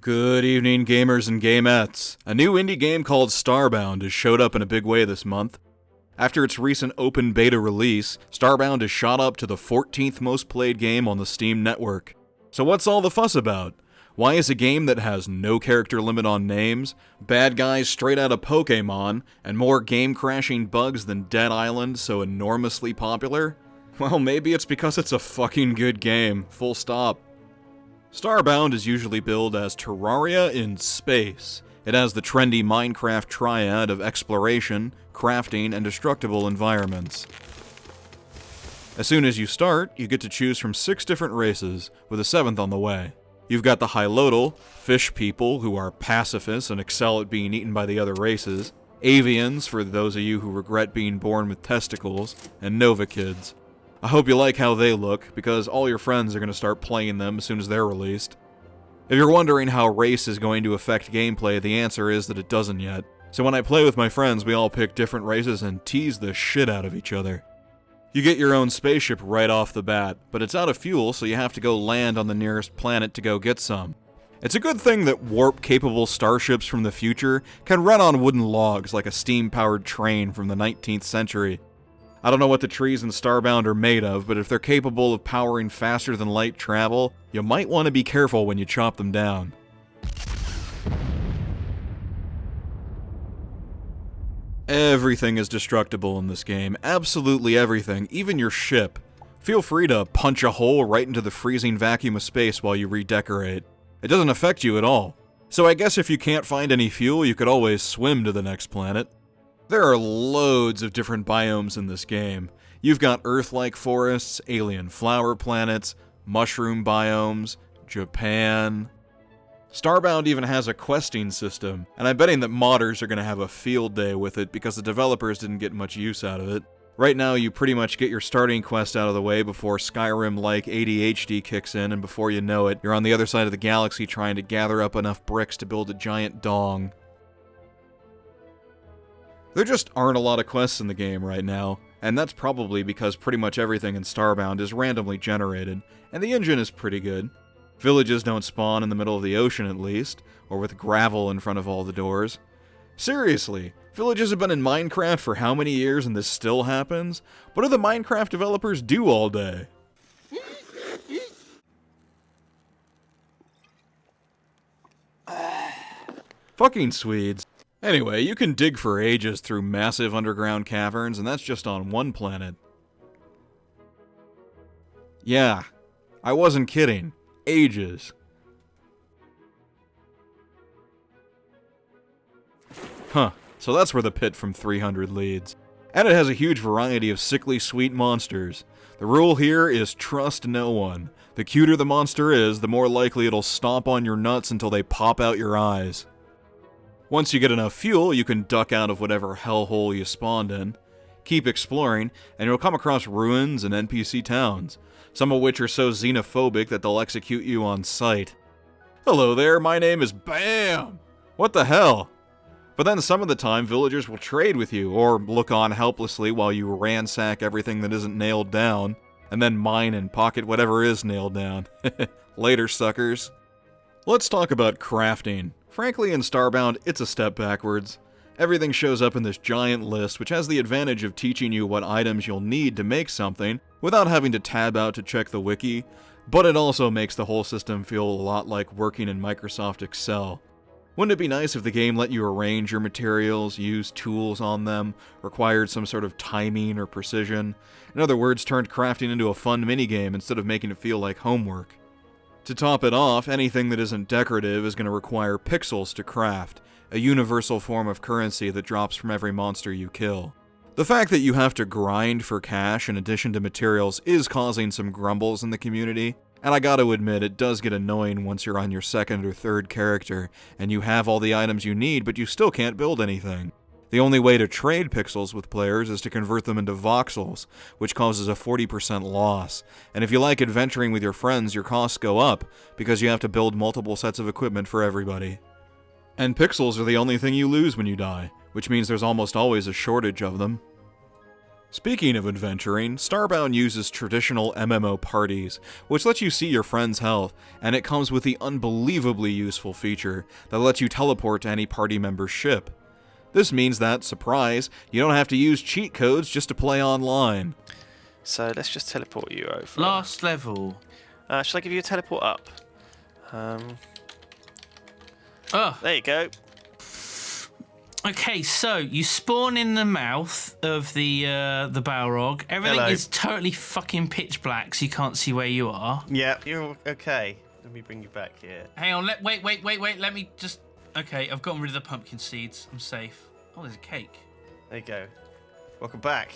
Good evening, gamers and gamettes. A new indie game called Starbound has showed up in a big way this month. After its recent open beta release, Starbound has shot up to the 14th most played game on the Steam network. So, what's all the fuss about? Why is a game that has no character limit on names, bad guys straight out of Pokemon, and more game crashing bugs than Dead Island so enormously popular? Well, maybe it's because it's a fucking good game, full stop. Starbound is usually billed as Terraria in space. It has the trendy Minecraft triad of exploration, crafting, and destructible environments. As soon as you start, you get to choose from six different races, with a seventh on the way. You've got the Hylotl, fish people who are pacifists and excel at being eaten by the other races, Avians for those of you who regret being born with testicles, and Novakids. I hope you like how they look, because all your friends are going to start playing them as soon as they're released. If you're wondering how race is going to affect gameplay, the answer is that it doesn't yet. So when I play with my friends, we all pick different races and tease the shit out of each other. You get your own spaceship right off the bat, but it's out of fuel, so you have to go land on the nearest planet to go get some. It's a good thing that warp capable starships from the future can run on wooden logs like a steam powered train from the 19th century. I don't know what the trees in Starbound are made of, but if they're capable of powering faster than light travel, you might want to be careful when you chop them down. Everything is destructible in this game. Absolutely everything, even your ship. Feel free to punch a hole right into the freezing vacuum of space while you redecorate. It doesn't affect you at all. So I guess if you can't find any fuel, you could always swim to the next planet. There are loads of different biomes in this game. You've got Earth-like forests, alien flower planets, mushroom biomes, Japan. Starbound even has a questing system, and I'm betting that modders are going to have a field day with it because the developers didn't get much use out of it. Right now, you pretty much get your starting quest out of the way before Skyrim-like ADHD kicks in, and before you know it, you're on the other side of the galaxy trying to gather up enough bricks to build a giant dong. There just aren't a lot of quests in the game right now, and that's probably because pretty much everything in Starbound is randomly generated, and the engine is pretty good. Villages don't spawn in the middle of the ocean at least, or with gravel in front of all the doors. Seriously, villages have been in Minecraft for how many years and this still happens? What do the Minecraft developers do all day? Fucking Swedes. Anyway, you can dig for ages through massive underground caverns, and that's just on one planet. Yeah, I wasn't kidding. Ages. Huh, so that's where the pit from 300 leads. And it has a huge variety of sickly sweet monsters. The rule here is trust no one. The cuter the monster is, the more likely it'll stomp on your nuts until they pop out your eyes. Once you get enough fuel, you can duck out of whatever hellhole you spawned in. Keep exploring, and you'll come across ruins and NPC towns, some of which are so xenophobic that they'll execute you on sight. Hello there, my name is BAM! What the hell? But then some of the time, villagers will trade with you, or look on helplessly while you ransack everything that isn't nailed down, and then mine and pocket whatever is nailed down. Later, suckers. Let's talk about crafting. Frankly, in Starbound, it's a step backwards. Everything shows up in this giant list, which has the advantage of teaching you what items you'll need to make something without having to tab out to check the wiki, but it also makes the whole system feel a lot like working in Microsoft Excel. Wouldn't it be nice if the game let you arrange your materials, use tools on them, required some sort of timing or precision? In other words, turned crafting into a fun minigame instead of making it feel like homework. To top it off, anything that isn't decorative is going to require pixels to craft, a universal form of currency that drops from every monster you kill. The fact that you have to grind for cash in addition to materials is causing some grumbles in the community, and I gotta admit, it does get annoying once you're on your second or third character, and you have all the items you need, but you still can't build anything. The only way to trade pixels with players is to convert them into voxels, which causes a 40% loss. And if you like adventuring with your friends, your costs go up, because you have to build multiple sets of equipment for everybody. And pixels are the only thing you lose when you die, which means there's almost always a shortage of them. Speaking of adventuring, Starbound uses traditional MMO parties, which lets you see your friend's health, and it comes with the unbelievably useful feature that lets you teleport to any party member's ship. This means that, surprise, you don't have to use cheat codes just to play online. So let's just teleport you over. Last level. Uh, shall I give you a teleport up? Um, Oh, there you go. okay. So you spawn in the mouth of the uh, the Balrog. Everything Hello. is totally fucking pitch black, so you can't see where you are. Yeah, you're okay. Let me bring you back here. Hang on. Let wait, wait, wait, wait. Let me just. Okay, I've gotten rid of the pumpkin seeds. I'm safe. Oh, there's a cake. There you go. Welcome back.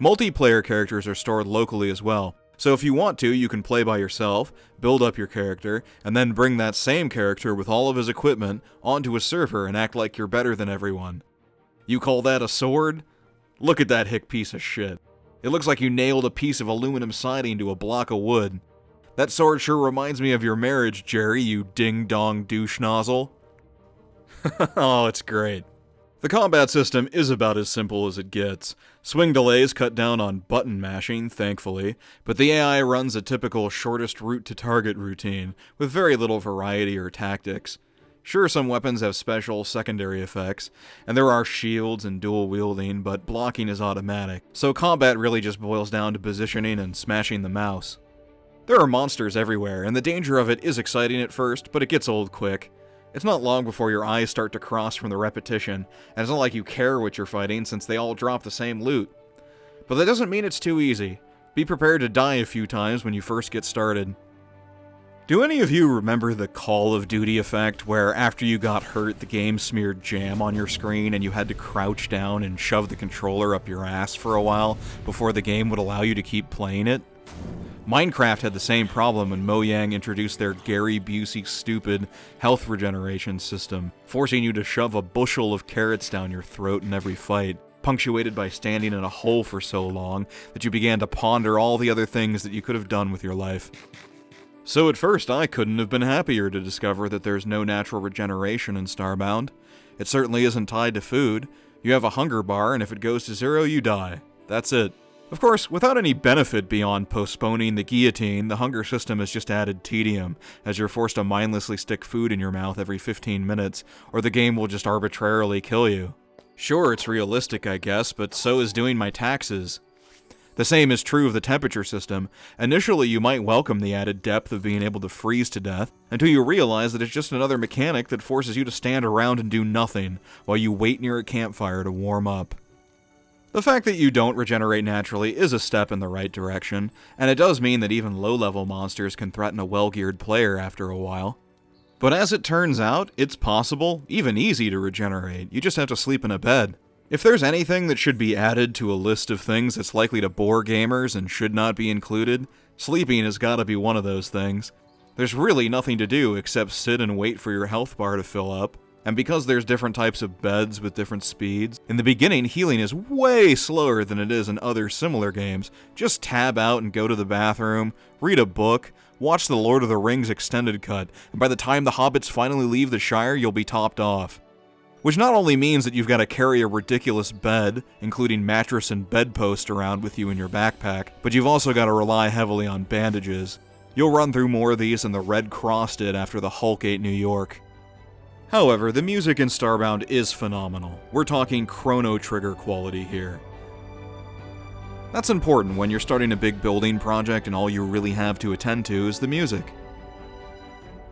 Multiplayer characters are stored locally as well, so if you want to, you can play by yourself, build up your character, and then bring that same character with all of his equipment onto a server and act like you're better than everyone. You call that a sword? Look at that hick piece of shit. It looks like you nailed a piece of aluminum siding to a block of wood. That sword sure reminds me of your marriage, Jerry, you ding dong douche nozzle. oh, it's great. The combat system is about as simple as it gets. Swing delays cut down on button mashing, thankfully, but the AI runs a typical shortest route to target routine, with very little variety or tactics. Sure, some weapons have special secondary effects, and there are shields and dual wielding, but blocking is automatic, so combat really just boils down to positioning and smashing the mouse. There are monsters everywhere, and the danger of it is exciting at first, but it gets old quick. It's not long before your eyes start to cross from the repetition, and it's not like you care what you're fighting since they all drop the same loot. But that doesn't mean it's too easy. Be prepared to die a few times when you first get started. Do any of you remember the Call of Duty effect, where after you got hurt, the game smeared jam on your screen and you had to crouch down and shove the controller up your ass for a while before the game would allow you to keep playing it? Minecraft had the same problem when Mojang introduced their Gary Busey stupid health regeneration system, forcing you to shove a bushel of carrots down your throat in every fight, punctuated by standing in a hole for so long that you began to ponder all the other things that you could have done with your life. So at first, I couldn't have been happier to discover that there's no natural regeneration in Starbound. It certainly isn't tied to food. You have a hunger bar, and if it goes to zero, you die. That's it. Of course, without any benefit beyond postponing the guillotine, the hunger system has just added tedium, as you're forced to mindlessly stick food in your mouth every 15 minutes, or the game will just arbitrarily kill you. Sure, it's realistic, I guess, but so is doing my taxes. The same is true of the temperature system. Initially, you might welcome the added depth of being able to freeze to death, until you realize that it's just another mechanic that forces you to stand around and do nothing, while you wait near a campfire to warm up. The fact that you don't regenerate naturally is a step in the right direction, and it does mean that even low level monsters can threaten a well geared player after a while. But as it turns out, it's possible, even easy to regenerate, you just have to sleep in a bed. If there's anything that should be added to a list of things that's likely to bore gamers and should not be included, sleeping has gotta be one of those things. There's really nothing to do except sit and wait for your health bar to fill up, and because there's different types of beds with different speeds, in the beginning healing is way slower than it is in other similar games. Just tab out and go to the bathroom, read a book, watch the Lord of the Rings extended cut, and by the time the hobbits finally leave the Shire, you'll be topped off. Which not only means that you've got to carry a ridiculous bed, including mattress and bedpost around with you in your backpack, but you've also got to rely heavily on bandages. You'll run through more of these than the Red Cross did after the Hulk ate New York. However, the music in Starbound is phenomenal. We're talking Chrono Trigger quality here. That's important when you're starting a big building project and all you really have to attend to is the music.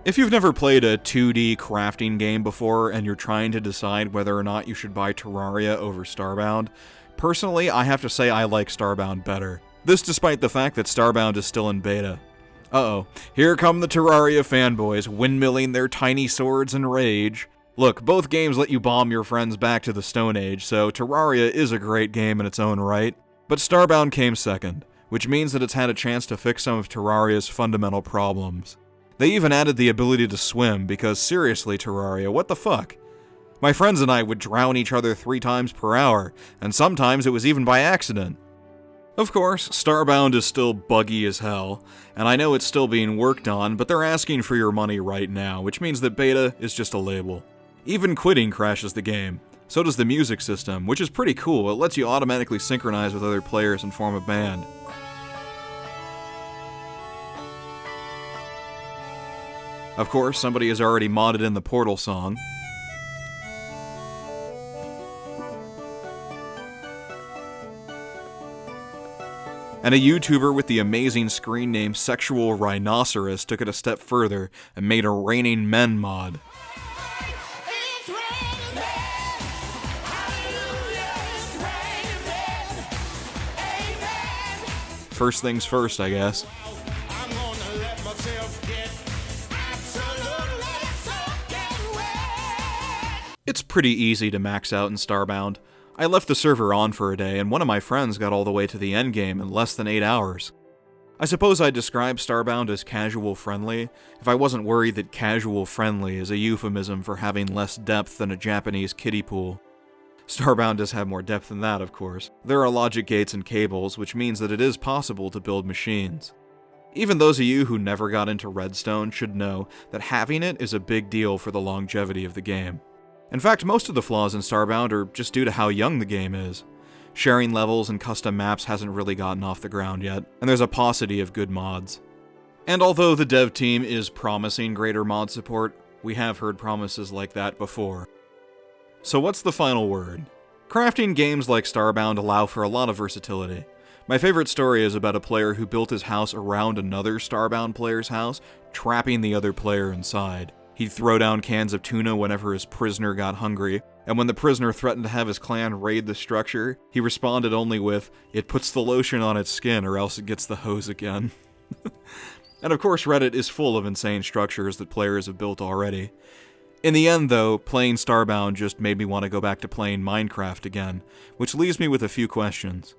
If you've never played a 2D crafting game before and you're trying to decide whether or not you should buy Terraria over Starbound, personally, I have to say I like Starbound better. This despite the fact that Starbound is still in beta. Uh-oh, here come the Terraria fanboys, windmilling their tiny swords in rage. Look, both games let you bomb your friends back to the Stone Age, so Terraria is a great game in its own right. But Starbound came second, which means that it's had a chance to fix some of Terraria's fundamental problems. They even added the ability to swim, because seriously, Terraria, what the fuck? My friends and I would drown each other three times per hour, and sometimes it was even by accident. Of course, Starbound is still buggy as hell, and I know it's still being worked on, but they're asking for your money right now, which means that beta is just a label. Even quitting crashes the game, So does the music system, which is pretty cool. It lets you automatically synchronize with other players and form a band. Of course, somebody has already modded in the Portal song. And a YouTuber with the amazing screen name Sexual Rhinoceros took it a step further and made a Raining Men mod. First things first, I guess. It's pretty easy to max out in Starbound. I left the server on for a day, and one of my friends got all the way to the endgame in less than 8 hours. I suppose I'd describe Starbound as casual friendly, if I wasn't worried that casual friendly is a euphemism for having less depth than a Japanese kiddie pool. Starbound does have more depth than that, of course. There are logic gates and cables, which means that it is possible to build machines. Even those of you who never got into Redstone should know that having it is a big deal for the longevity of the game. In fact, most of the flaws in Starbound are just due to how young the game is. Sharing levels and custom maps hasn't really gotten off the ground yet, and there's a paucity of good mods. And although the dev team is promising greater mod support, we have heard promises like that before. So what's the final word? Crafting games like Starbound allow for a lot of versatility. My favorite story is about a player who built his house around another Starbound player's house, trapping the other player inside. He'd throw down cans of tuna whenever his prisoner got hungry, and when the prisoner threatened to have his clan raid the structure, he responded only with, It puts the lotion on its skin or else it gets the hose again. and of course, Reddit is full of insane structures that players have built already. In the end, though, playing Starbound just made me want to go back to playing Minecraft again, which leaves me with a few questions.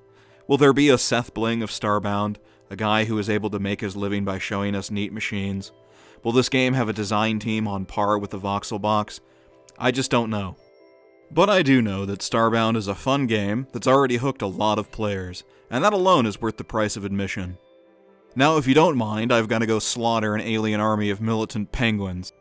Will there be a SethBling of Starbound, a guy who is able to make his living by showing us neat machines? Will this game have a design team on par with the Voxel box? I just don't know. But I do know that Starbound is a fun game that's already hooked a lot of players, and that alone is worth the price of admission. Now, if you don't mind, I've got to go slaughter an alien army of militant penguins.